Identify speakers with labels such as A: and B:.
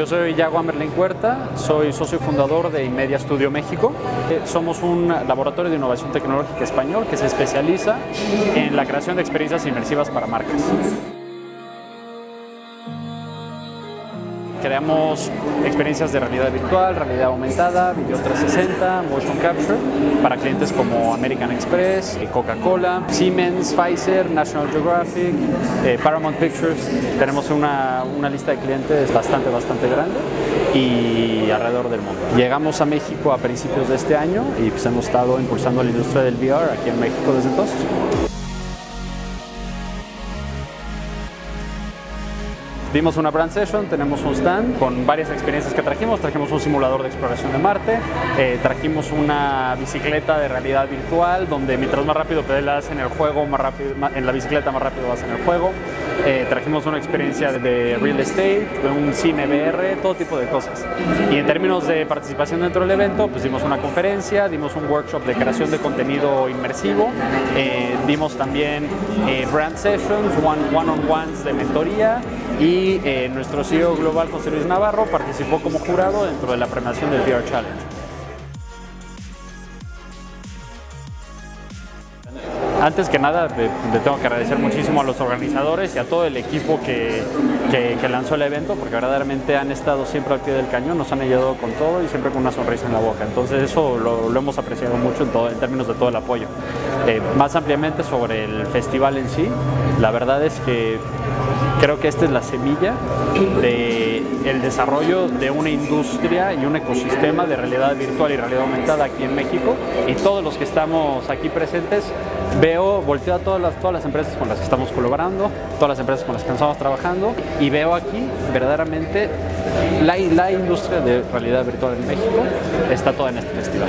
A: Yo soy Yago Amerlin Cuerta, soy socio fundador de Inmedia Studio México. Eh, somos un laboratorio de innovación tecnológica español que se especializa en la creación de experiencias inmersivas para marcas. Creamos experiencias de realidad virtual, realidad aumentada, video 360, motion capture para clientes como American Express, Coca-Cola, Siemens, Pfizer, National Geographic, eh, Paramount Pictures. Tenemos una, una lista de clientes bastante, bastante grande y alrededor del mundo. Llegamos a México a principios de este año y pues hemos estado impulsando la industria del VR aquí en México desde entonces. Dimos una brand session, tenemos un stand con varias experiencias que trajimos. Trajimos un simulador de exploración de Marte, eh, trajimos una bicicleta de realidad virtual donde mientras más rápido pedalas en el juego, más rápido, en la bicicleta más rápido vas en el juego. Eh, trajimos una experiencia de real estate, de un cine VR, todo tipo de cosas. Y en términos de participación dentro del evento, pues dimos una conferencia, dimos un workshop de creación de contenido inmersivo, eh, dimos también brand sessions, one-on-ones de mentoría y eh, nuestro CEO global José Luis Navarro participó como jurado dentro de la premiación del VR Challenge. Antes que nada, le tengo que agradecer muchísimo a los organizadores y a todo el equipo que, que, lanzó el evento, porque verdaderamente han estado siempre al pie del cañón, nos han ayudado con todo y siempre con una sonrisa en la boca. Entonces eso lo, hemos apreciado mucho en, todo, en términos de todo el apoyo. Eh, más ampliamente sobre el festival en sí, la verdad es que Creo que esta es la semilla del desarrollo de una industria y un ecosistema de realidad virtual y realidad aumentada aquí en México y todos los que estamos aquí presentes veo, volteo a todas las, todas las empresas con las que estamos colaborando, todas las empresas con las que estamos trabajando y veo aquí verdaderamente la, la industria de realidad virtual en México está toda en este festival.